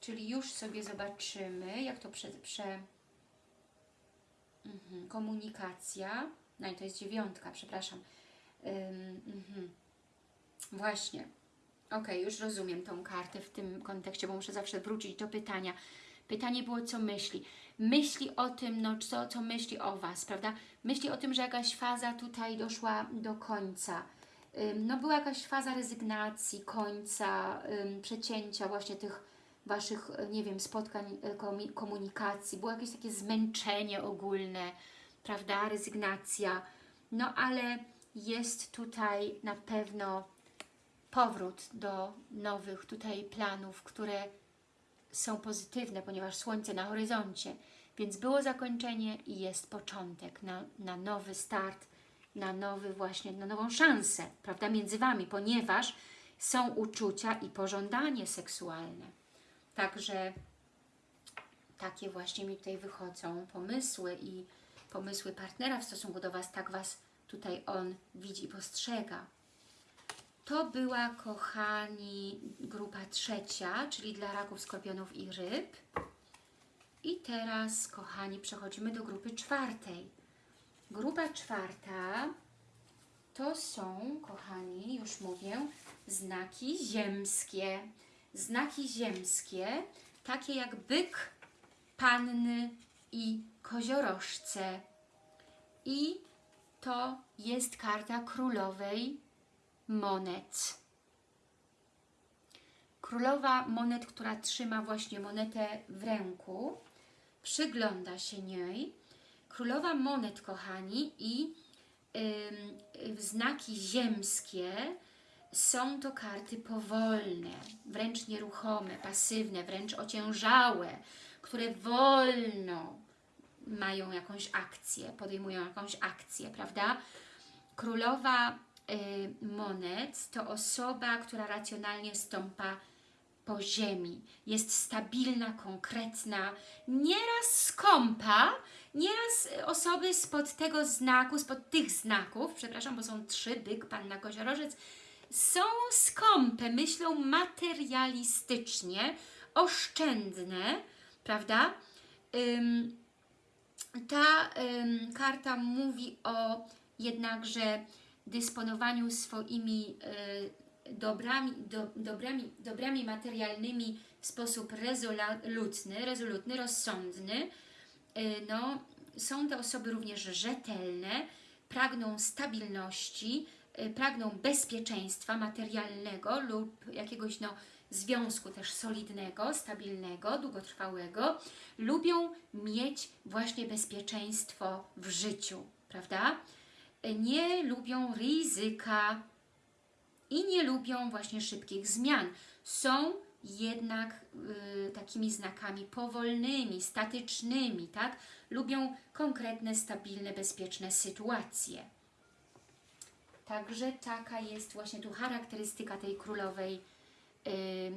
czyli już sobie zobaczymy, jak to prze, prze, Mhm, komunikacja. No i to jest dziewiątka, przepraszam. Ym, mhm. Właśnie. Ok, już rozumiem tą kartę w tym kontekście, bo muszę zawsze wrócić do pytania. Pytanie było, co myśli. Myśli o tym, no co, co myśli o Was, prawda? Myśli o tym, że jakaś faza tutaj doszła do końca. No była jakaś faza rezygnacji, końca, przecięcia właśnie tych Waszych, nie wiem, spotkań, komi- komunikacji, było jakieś takie zmęczenie ogólne, prawda, rezygnacja, no ale jest tutaj na pewno powrót do nowych tutaj planów, które są pozytywne, ponieważ Słońce na horyzoncie, więc było zakończenie i jest początek na, na nowy start, na nowy właśnie, na nową szansę, prawda, między Wami, ponieważ są uczucia i pożądanie seksualne. Także takie właśnie mi tutaj wychodzą pomysły i pomysły partnera w stosunku do Was, tak Was tutaj on widzi i postrzega. To była, kochani, grupa trzecia, czyli dla raków, skorpionów i ryb. I teraz, kochani, przechodzimy do grupy czwartej. Grupa czwarta to są, kochani, już mówię, znaki ziemskie. Znaki ziemskie, takie jak byk, panny i koziorożce. I to jest karta królowej monet. Królowa monet, która trzyma właśnie monetę w ręku, przygląda się niej. Królowa monet, kochani, i ym, znaki ziemskie są to karty powolne, wręcz nieruchome, pasywne, wręcz ociężałe, które wolno mają jakąś akcję, podejmują jakąś akcję, prawda? Królowa monet to osoba, która racjonalnie stąpa po ziemi. Jest stabilna, konkretna, nieraz skąpa, nieraz osoby spod tego znaku, spod tych znaków, przepraszam, bo są trzy, byk, panna, koziorożec, są skąpe, myślą materialistycznie, oszczędne, prawda? Ym, ta ym, karta mówi o jednakże dysponowaniu swoimi y, dobrami, do, dobrami, dobrami materialnymi w sposób rezolutny, rezolutny, rozsądny. Y, no, są te osoby również rzetelne, pragną stabilności, y, pragną bezpieczeństwa materialnego lub jakiegoś no, związku też solidnego, stabilnego, długotrwałego, lubią mieć właśnie bezpieczeństwo w życiu, prawda? Nie lubią ryzyka i nie lubią właśnie szybkich zmian. Są jednak y, takimi znakami powolnymi, statycznymi, tak? Lubią konkretne, stabilne, bezpieczne sytuacje. Także taka jest właśnie tu charakterystyka tej królowej y,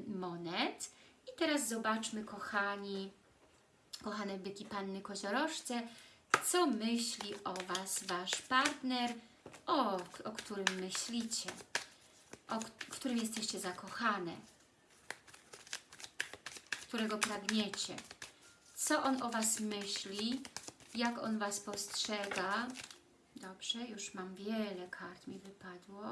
monet. I teraz zobaczmy, kochani, kochane byki, panny, koziorożce, co myśli o Was Wasz partner, o, o którym myślicie, o w którym jesteście zakochane, którego pragniecie. Co on o Was myśli, jak on Was postrzega. Dobrze, już mam wiele kart, mi wypadło.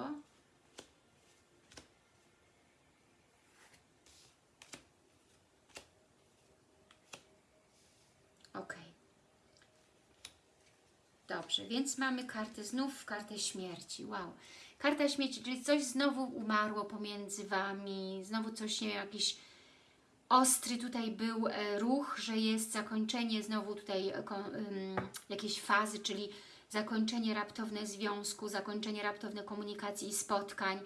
Ok. Dobrze, więc mamy kartę znów, kartę śmierci. Wow. Karta śmierci, czyli coś znowu umarło pomiędzy Wami, znowu coś, nie jakiś ostry tutaj był e, ruch, że jest zakończenie znowu tutaj um, jakiejś fazy, czyli zakończenie raptowne związku, zakończenie raptowne komunikacji i spotkań,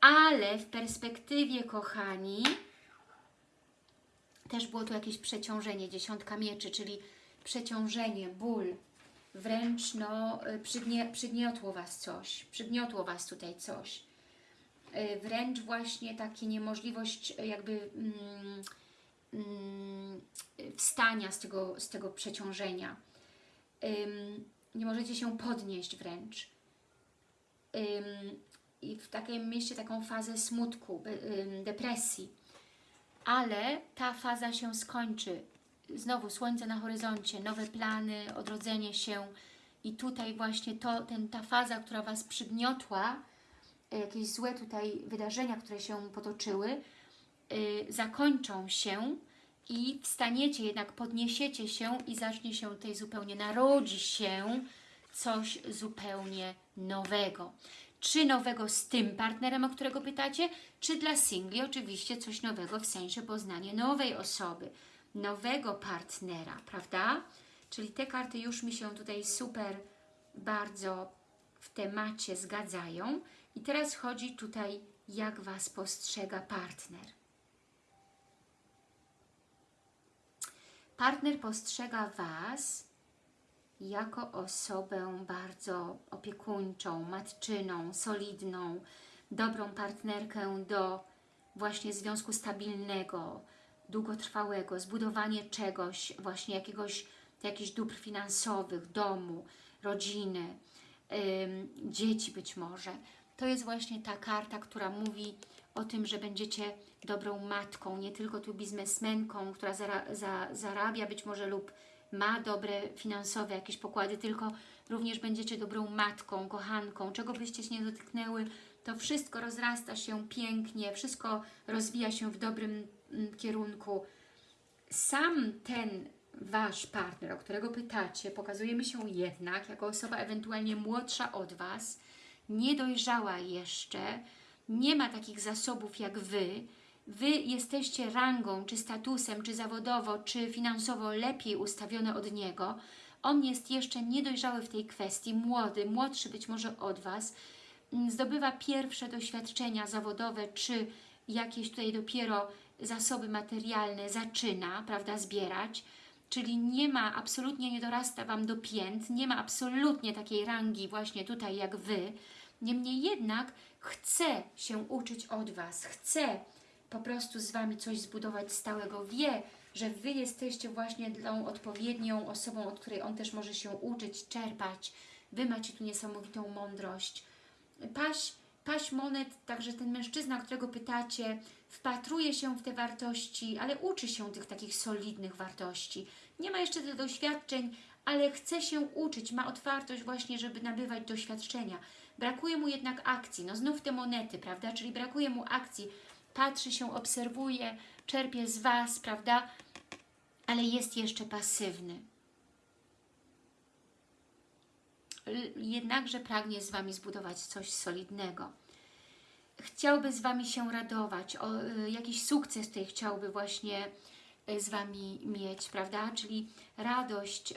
ale w perspektywie, kochani, też było tu jakieś przeciążenie, dziesiątka mieczy, czyli przeciążenie, ból, wręcz no, e, przygnie, przygniotło Was coś, przygniotło Was tutaj coś. E, wręcz właśnie takie niemożliwość jakby mm, mm, wstania z tego, z tego przeciążenia. nie możecie się podnieść wręcz. I w takim mieście taką fazę smutku, depresji. Ale ta faza się skończy. Znowu słońce na horyzoncie, nowe plany, odrodzenie się i tutaj właśnie to, ten, ta faza, która Was przygniotła, jakieś złe tutaj wydarzenia, które się potoczyły, yy, zakończą się i wstaniecie, jednak podniesiecie się i zacznie się tutaj zupełnie, narodzi się coś zupełnie nowego. Czy nowego z tym partnerem, o którego pytacie, czy dla singli oczywiście coś nowego w sensie poznania nowej osoby, nowego partnera, prawda? Czyli te karty już mi się tutaj super bardzo w temacie zgadzają. I teraz chodzi tutaj, jak Was postrzega partner. Partner postrzega Was jako osobę bardzo opiekuńczą, matczyną, solidną, dobrą partnerkę do właśnie związku stabilnego, długotrwałego, zbudowanie czegoś, właśnie jakiegoś, jakichś dóbr finansowych, domu, rodziny, dzieci być może. To jest właśnie ta karta, która mówi o tym, że będziecie dobrą matką, nie tylko tu biznesmenką, która zara, za, zarabia być może lub ma dobre finansowe jakieś pokłady, tylko również będziecie dobrą matką, kochanką, czego byście się nie dotknęły, to wszystko rozrasta się pięknie, wszystko rozwija się w dobrym mm, kierunku. Sam ten Wasz partner, o którego pytacie, pokazuje mi się jednak jako osoba ewentualnie młodsza od Was, niedojrzała jeszcze, nie ma takich zasobów jak Wy, Wy jesteście rangą, czy statusem, czy zawodowo, czy finansowo lepiej ustawione od niego. On jest jeszcze niedojrzały w tej kwestii, młody, młodszy być może od Was, zdobywa pierwsze doświadczenia zawodowe, czy jakieś tutaj dopiero zasoby materialne zaczyna, prawda, zbierać, czyli nie ma, absolutnie nie dorasta Wam do pięt, nie ma absolutnie takiej rangi właśnie tutaj jak Wy, Niemniej jednak chce się uczyć od Was, chce po prostu z Wami coś zbudować stałego, wie, że Wy jesteście właśnie tą odpowiednią osobą, od której On też może się uczyć, czerpać. Wy macie tu niesamowitą mądrość. Paś, paś monet, także ten mężczyzna, którego pytacie, wpatruje się w te wartości, ale uczy się tych takich solidnych wartości. Nie ma jeszcze tych doświadczeń, ale chce się uczyć, ma otwartość właśnie, żeby nabywać doświadczenia. Brakuje mu jednak akcji, no znów te monety, prawda, czyli brakuje mu akcji, patrzy się, obserwuje, czerpie z Was, prawda, ale jest jeszcze pasywny. Jednakże pragnie z Wami zbudować coś solidnego. Chciałby z Wami się radować, o, y, jakiś sukces tutaj chciałby właśnie y, z Wami mieć, prawda? Czyli radość,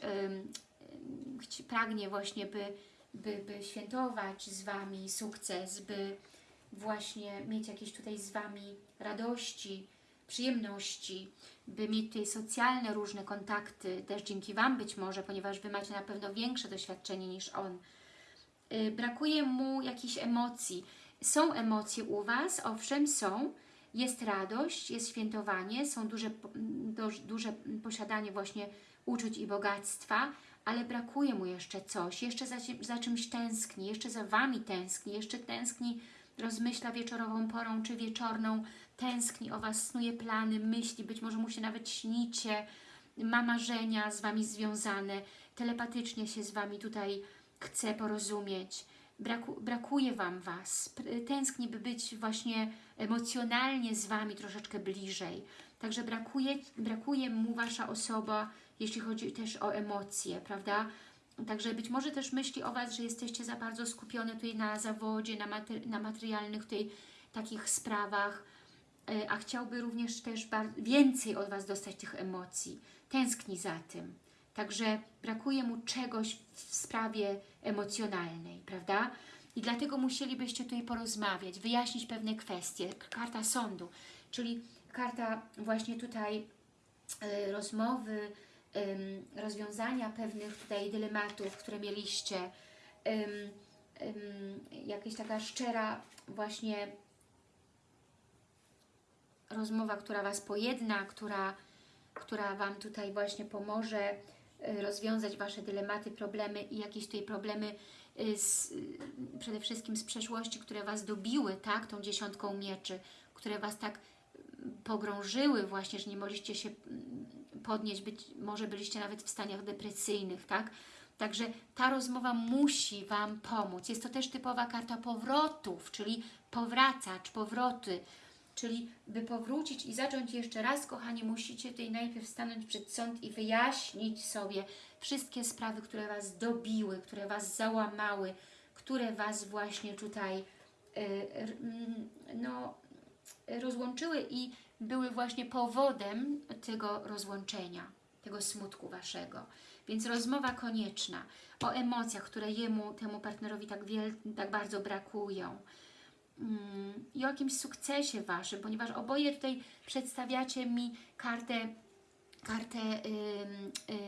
y, pragnie właśnie, by by, by świętować z Wami sukces, by właśnie mieć jakieś tutaj z Wami radości, przyjemności, by mieć tutaj socjalne różne kontakty, też dzięki Wam być może, ponieważ Wy macie na pewno większe doświadczenie niż On. Yy, brakuje mu jakichś emocji. Są emocje u Was, owszem są, jest radość, jest świętowanie, są duże, duże posiadanie właśnie uczuć i bogactwa, ale brakuje mu jeszcze coś, jeszcze za, za czymś tęskni, jeszcze za Wami tęskni, jeszcze tęskni, rozmyśla wieczorową porą czy wieczorną, tęskni o Was, snuje plany, myśli, być może mu się nawet śnicie, ma marzenia z Wami związane, telepatycznie się z Wami tutaj chce porozumieć, Braku, brakuje Wam Was, tęskni, by być właśnie emocjonalnie z Wami troszeczkę bliżej. Także brakuje, brakuje mu Wasza osoba, jeśli chodzi też o emocje, prawda? Także być może też myśli o Was, że jesteście za bardzo skupione tutaj na zawodzie, na, mater na materialnych tutaj takich sprawach, a chciałby również też więcej od Was dostać tych emocji. Tęskni za tym. Także brakuje mu czegoś w sprawie emocjonalnej, prawda? I dlatego musielibyście tutaj porozmawiać, wyjaśnić pewne kwestie. Karta sądu, czyli karta właśnie tutaj y, rozmowy, rozwiązania pewnych tutaj dylematów, które mieliście. Jakaś taka szczera właśnie rozmowa, która Was pojedna, która, która Wam tutaj właśnie pomoże Y, rozwiązać Wasze dylematy, problemy i jakieś tutaj problemy y, z, y, przede wszystkim z przeszłości, które Was dobiły, tak, tą dziesiątką mieczy, które Was tak pogrążyły właśnie, że nie mogliście się podnieść, być może byliście nawet w staniach depresyjnych, tak? Także ta rozmowa musi Wam pomóc. Jest to też typowa karta powrotów, czyli powracacz, powroty, Czyli by powrócić i zacząć jeszcze raz, kochani, musicie tutaj najpierw stanąć przed sąd i wyjaśnić sobie wszystkie sprawy, które Was dobiły, które Was załamały, które Was właśnie tutaj yy, no, rozłączyły i były właśnie powodem tego rozłączenia, tego smutku Waszego. Więc rozmowa konieczna o emocjach, które jemu, temu partnerowi tak, wiel, tak bardzo brakują I o jakimś sukcesie Waszym, ponieważ oboje tutaj przedstawiacie mi kartę kartę y,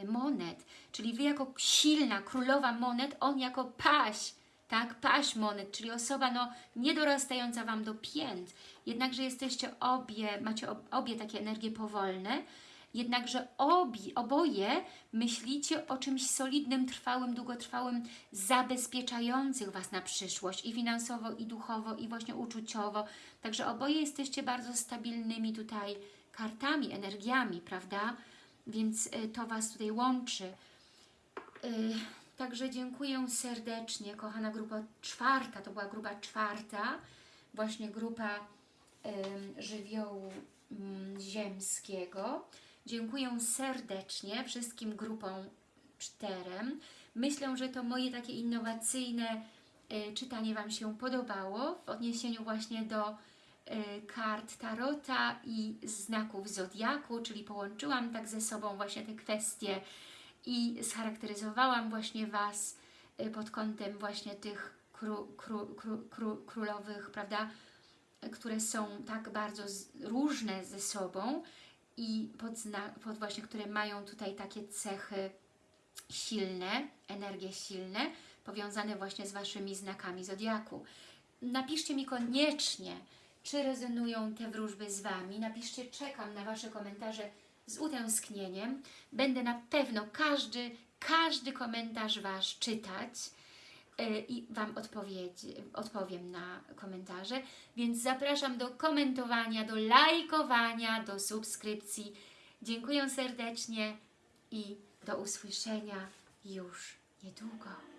y, monet, czyli Wy jako silna królowa monet, on jako paś, tak, paś monet, czyli osoba no, niedorastająca Wam do pięt, jednakże jesteście obie, macie obie takie energie powolne, Jednakże obi, oboje myślicie o czymś solidnym, trwałym, długotrwałym, zabezpieczających Was na przyszłość i finansowo, i duchowo, i właśnie uczuciowo. Także oboje jesteście bardzo stabilnymi tutaj kartami, energiami, prawda? Więc y, to Was tutaj łączy. Y, także dziękuję serdecznie, kochana grupa czwarta, to była grupa czwarta, właśnie grupa żywiołu mm, ziemskiego. Dziękuję serdecznie wszystkim grupom czterem. Myślę, że to moje takie innowacyjne y, czytanie Wam się podobało w odniesieniu właśnie do y, kart Tarota i znaków Zodiaku, czyli połączyłam tak ze sobą właśnie te kwestie i scharakteryzowałam właśnie Was y, pod kątem właśnie tych kró, kró, kró, kró, królowych, prawda, które są tak bardzo różne ze sobą i pod, pod właśnie, które mają tutaj takie cechy silne, energie silne, powiązane właśnie z Waszymi znakami Zodiaku. Napiszcie mi koniecznie, czy rezonują te wróżby z Wami. Napiszcie, czekam na Wasze komentarze z utęsknieniem. Będę na pewno każdy, każdy komentarz Wasz czytać i Wam odpowiem na komentarze. Więc zapraszam do komentowania, do lajkowania, do subskrypcji. Dziękuję serdecznie i do usłyszenia już niedługo.